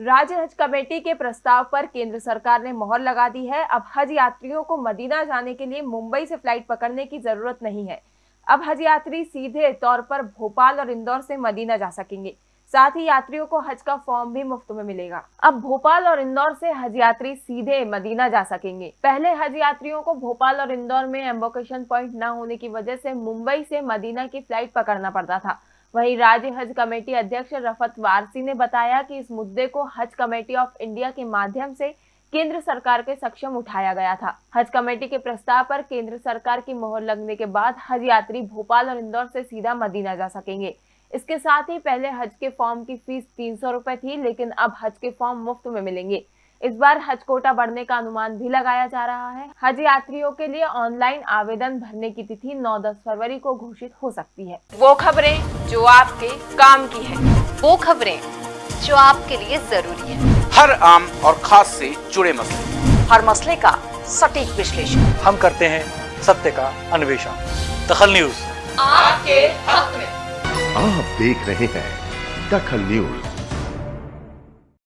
राज्य हज कमेटी के प्रस्ताव पर केंद्र सरकार ने मोहर लगा दी है। अब हज यात्रियों को मदीना जाने के लिए मुंबई से फ़्लाइट पकड़ने की ज़रूरत नहीं है। अब हज यात्री सीधे तौर पर भोपाल और इंदौर से मदीना जा सकेंगे। साथ ही यात्रियों को हज का फॉर्म भी मुफ़्त में मिलेगा। अब भोपाल और इंदौर से हज यात्री सीधे मदीना जा सकेंगे। पहले हज यात्रियों को भोपाल और इंदौर में एम्बोकेशन पॉइंट न होने की वजह से मुंबई से मदीना की फ़्लाइट पकड़ना पड़ता था। वहीं राज्य हज कमेटी अध्यक्ष रफत वारसी ने बताया कि इस मुद्दे को हज कमेटी ऑफ़ इंडिया के माध्यम से केंद्र सरकार के सक्षम उठाया गया था। हज कमेटी के प्रस्ताव पर केंद्र सरकार की मोहर लगने के बाद हज यात्री भोपाल और इंदौर से सीधा मदीना जा सकेंगे। इसके साथ ही पहले हज के फॉर्म की फ़ीस तीन सौ थी, लेकिन अब हज के फॉर्म मुफ़्त में मिलेंगे। इस बार हज कोटा बढ़ने का अनुमान भी लगाया जा रहा है। हज यात्रियों के लिए ऑनलाइन आवेदन भरने की तिथि 9-10 फरवरी को घोषित हो सकती है। वो खबरें जो आपके काम की है। वो खबरें जो आपके लिए ज़रूरी है। हर आम और खास से जुड़े मसले। हर मसले का सटीक विश्लेषण। हम करते हैं सत्य का अन्वेषण। दखल न्यूज़। आपके हक में। आप देख रहे हैं दखल न्यूज़।